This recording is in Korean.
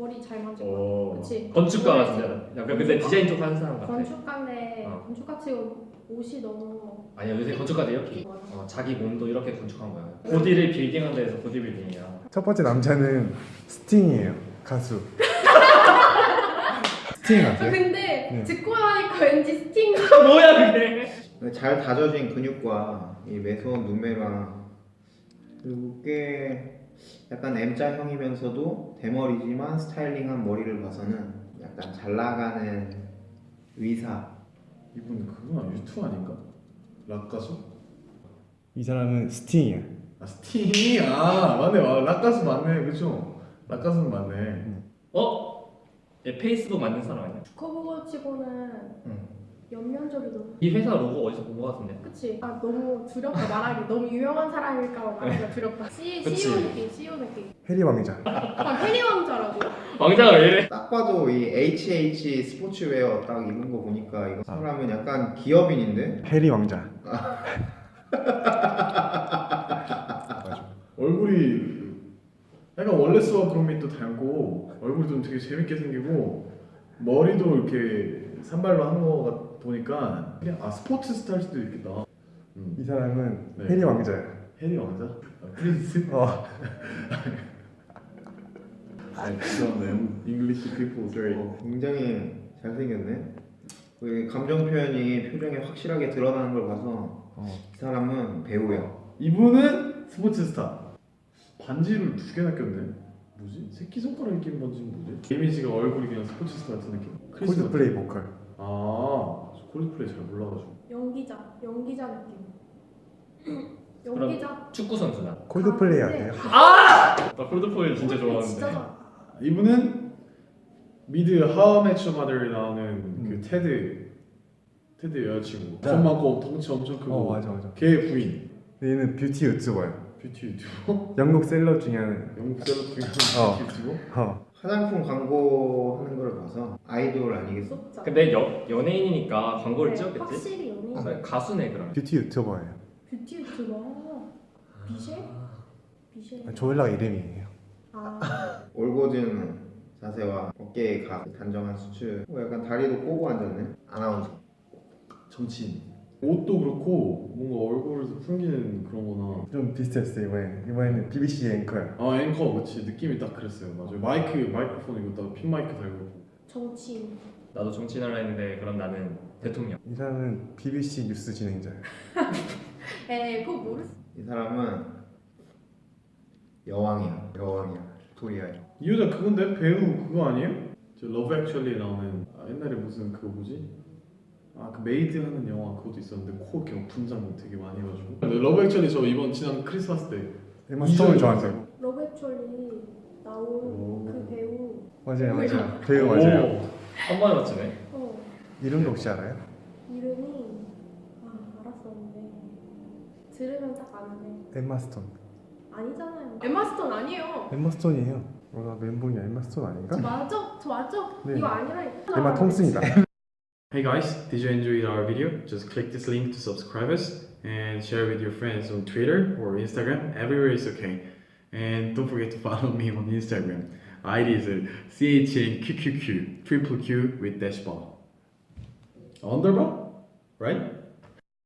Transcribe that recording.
머리 잘 만질 거 오. 그치. 건축가 모르지. 같은데. 약간 근데 디자인 쪽 하는 사람 같아. 건축가인데 어. 건축가 치고 옷이 너무 아니야 요새 건축가들 이렇게 맞아. 어, 자기 몸도 이렇게 건축한 거야. 보디를 빌딩한 데에서 보디 빌딩이야. 첫 번째 남자는 스팅이에요. 가수. 스팅 아, 아세요? 근데 네. 듣고 나니까 왠지 스팅 뭐야 그게? 잘 다져진 근육과 이 매서운 눈매랑 그리고 꽤 약간 M자형이면서도 대머리지만 스타일링한 머리를 봐서는 약간 잘 나가는 의사 이분 그거? 유튜브 아닌가? 락 가수? 이 사람은 스팅이야. 아 스팅이 아 맞네 아, 락 가수 맞네 그죠? 락 가수는 맞네 어? 얘 페이스북 만든 사람 아니야? 커버 치고는 응. 연면적이도 이 회사 로고 어디서 본거 같은데? 그치 아 너무 두렵다 말하기 너무 유명한 사람일까 봐 말하기가 두렵다 C. CEO 느낌 CEO 느낌 해리 왕자. 아 해리 왕자라고 왕자가 왜 이래? 딱 봐도 이 HH 스포츠웨어 딱 입은 거 보니까 이거 사람은 약간 기업인인데 해리 왕자. 얼굴이 약간 원래스와 그로밋도 닮고 얼굴이 좀 되게 재밌게 생기고 머리도 이렇게 산발로 한거 보니까 그냥 아 스포츠 스타일 수도 있겠다 음. 이 사람은 네. 해리 왕자야. 해리 왕자? 아, 프린스? 어. 아 죄송해요 English people 어, 굉장히 잘생겼네 그 감정 표현이 표정에 확실하게 드러나는 걸 봐서 어. 이 사람은 배우야 이분은 스포츠 스타 반지를 두 개나 꼈네 뭐지? 새끼손가락에 낀 반지는 뭐지? 이미지가 얼굴이 그냥 스포츠 스타 같은 느낌 콜드플레이 보컬. 아 콜드플레이 잘 몰라가지고 연기자 연기자 느낌 연기자 축구 선수다. 콜드플레이 아, 아세요? 나 콜드플레이 진짜 진짜 좋아하는데. 좋아. 이분은 미드 하우 매치 마더에 나오는 음. 그 테드 테드 여자친구 네. 돈 많고 덩치 엄청 크고 어 맞아 맞아. 걔 부인 얘는 뷰티 유튜버예요. 뷰티 유튜버 영국 셀럽 중에 하는. 영국 셀럽 중에 어. 뷰티 유튜버 어. 화장품 광고 하는 걸 봐서 아이돌 아니겠어? 무섭죠. 근데 여, 연예인이니까 광고를 네, 찍었겠지? 확실히 연예인 아, 가수네 그럼. 뷰티 유튜버예요. 뷰티 유튜버 비셰? 비셰 아, 조엘라 이름이에요. 아 올고진 자세와 어깨의 각, 단정한 수출 뭐 약간 다리도 꼬고 앉았네 아나운서 정치인 옷도 그렇고 뭔가 얼굴을 숨기는 그런 거나 좀 비슷했어요 이번에. 이번에는 BBC 앵커야. 아 앵커 그치 느낌이 딱 그랬어요 맞아요 마이크 마이크폰 이거 딱 핀 마이크 달고 있고 정치인 나도 정치인 하려 했는데 그럼 나는 대통령. 이 사람은 BBC 뉴스 진행자예요. 에 그거 모르 이 사람은 여왕이야 여왕이야 빅토리아야 이 여자 그건데 배우 그거 아니에요? 저 Love Actually에 나오는 아, 옛날에 무슨 그거 뭐지? 아 그 메이드 하는 영화 그것도 있었는데 코 이렇게 분장 되게 많이 해가지고 근데 Love Actually 저 이번 지난 크리스마스 때 에마 스톤을 좋아한다고. Love Actually 나온 오. 그 배우 맞아요 맞아요. 배우 맞아요. 오, 한 번에 맞추네. 어 이름도 혹시 알아요? 이름이 아 알았었는데 들으면 딱 아는데 엠마 스톤. 아니잖아요 엠마 스톤 아니에요 엠마 스톤이에요. 뭐나 멘붕이 엠마 스톤 아닌가? 맞아 저 맞아 네. 이거 아니라 엠마 톰슨이다. Hey guys, did you enjoy our video? Just click this link to subscribe us and share with your friends on Twitter or Instagram, everywhere is okay. And don't forget to follow me on Instagram. ID is CHNQQQ, triple Q with dash bar. Underbar? Right?